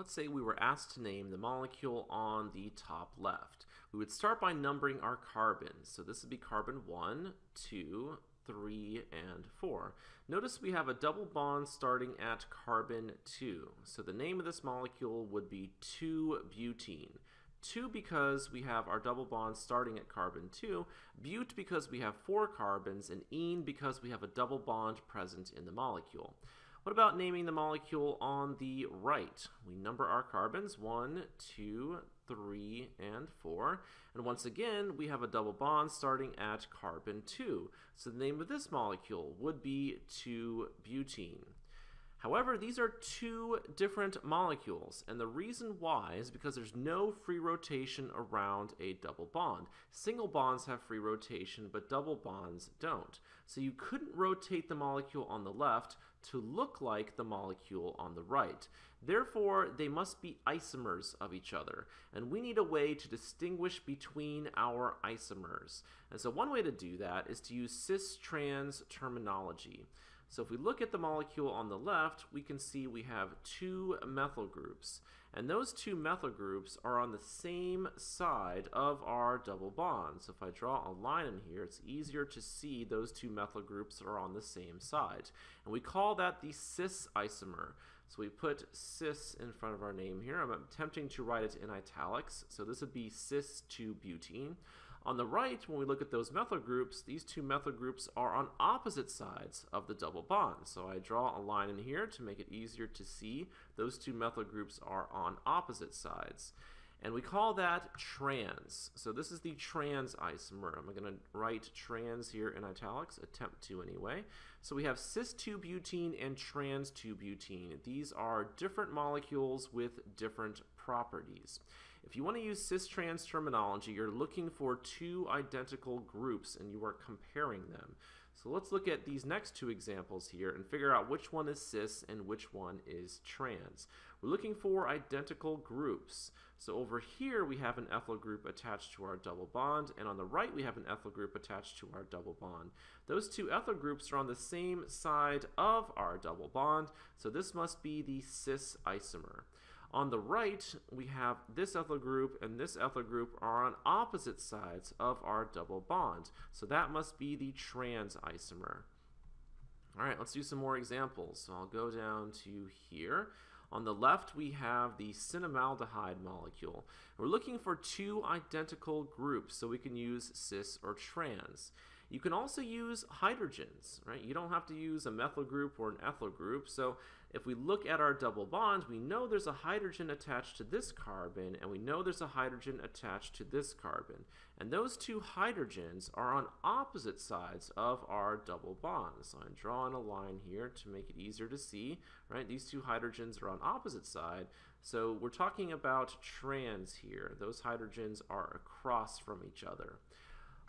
Let's say we were asked to name the molecule on the top left. We would start by numbering our carbons. So this would be carbon 1, 2, 3, and 4. Notice we have a double bond starting at carbon 2. So the name of this molecule would be 2-butene. 2 because we have our double bond starting at carbon 2, but because we have 4 carbons, and ene because we have a double bond present in the molecule. What about naming the molecule on the right? We number our carbons, one, two, three, and 4. And once again, we have a double bond starting at carbon 2. So the name of this molecule would be 2-butene. However, these are two different molecules, and the reason why is because there's no free rotation around a double bond. Single bonds have free rotation, but double bonds don't. So you couldn't rotate the molecule on the left to look like the molecule on the right. Therefore, they must be isomers of each other, and we need a way to distinguish between our isomers. And so one way to do that is to use cis-trans terminology. So if we look at the molecule on the left, we can see we have two methyl groups. And those two methyl groups are on the same side of our double bond. So if I draw a line in here, it's easier to see those two methyl groups are on the same side. And we call that the cis isomer. So we put cis in front of our name here. I'm attempting to write it in italics. So this would be cis-2-butene. On the right, when we look at those methyl groups, these two methyl groups are on opposite sides of the double bond. So I draw a line in here to make it easier to see. Those two methyl groups are on opposite sides. And we call that trans. So this is the trans isomer. I'm going to write trans here in italics, attempt to anyway. So we have cis-2-butene and trans-2-butene. These are different molecules with different properties. If you want to use cis-trans terminology, you're looking for two identical groups and you are comparing them. So let's look at these next two examples here and figure out which one is cis and which one is trans. We're looking for identical groups. So over here we have an ethyl group attached to our double bond, and on the right we have an ethyl group attached to our double bond. Those two ethyl groups are on the same side of our double bond, so this must be the cis isomer. On the right, we have this ethyl group and this ethyl group are on opposite sides of our double bond. So that must be the trans isomer. All right, let's do some more examples. So I'll go down to here. On the left, we have the cinnamaldehyde molecule. We're looking for two identical groups, so we can use cis or trans. You can also use hydrogens, right? You don't have to use a methyl group or an ethyl group. So if we look at our double bonds, we know there's a hydrogen attached to this carbon, and we know there's a hydrogen attached to this carbon. And those two hydrogens are on opposite sides of our double bond. So I'm drawing a line here to make it easier to see, right? These two hydrogens are on opposite side. So we're talking about trans here. Those hydrogens are across from each other.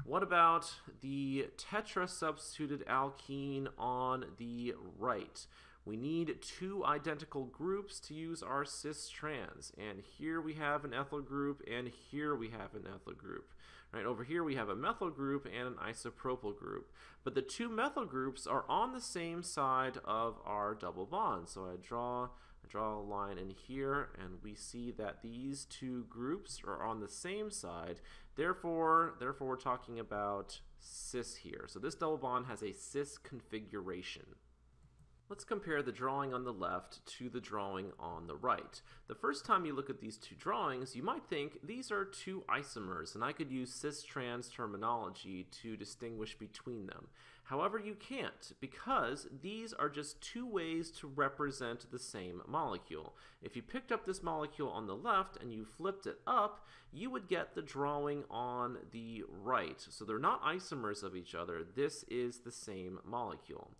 What about the tetra-substituted alkene on the right? We need two identical groups to use our cis-trans. And here we have an ethyl group, and here we have an ethyl group. Right, over here we have a methyl group and an isopropyl group. But the two methyl groups are on the same side of our double bond. So I draw draw a line in here and we see that these two groups are on the same side. Therefore therefore we're talking about cis here. So this double bond has a cis configuration Let's compare the drawing on the left to the drawing on the right. The first time you look at these two drawings, you might think these are two isomers, and I could use cis-trans terminology to distinguish between them. However, you can't, because these are just two ways to represent the same molecule. If you picked up this molecule on the left and you flipped it up, you would get the drawing on the right. So they're not isomers of each other. This is the same molecule.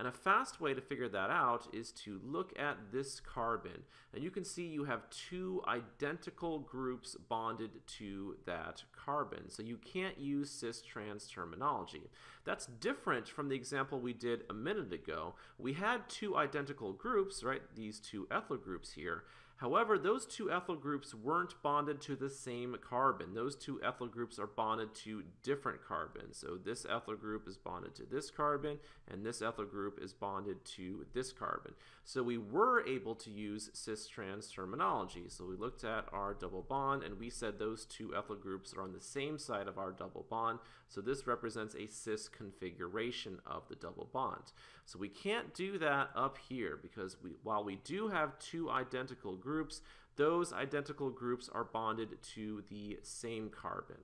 And a fast way to figure that out is to look at this carbon. And you can see you have two identical groups bonded to that carbon. So you can't use cis-trans terminology. That's different from the example we did a minute ago. We had two identical groups, right, these two ethyl groups here. However, those two ethyl groups weren't bonded to the same carbon. Those two ethyl groups are bonded to different carbons. So this ethyl group is bonded to this carbon, and this ethyl group is bonded to this carbon. So we were able to use cis-trans terminology. So we looked at our double bond, and we said those two ethyl groups are on the same side of our double bond. So this represents a cis configuration of the double bond. So we can't do that up here because we, while we do have two identical groups, those identical groups are bonded to the same carbon.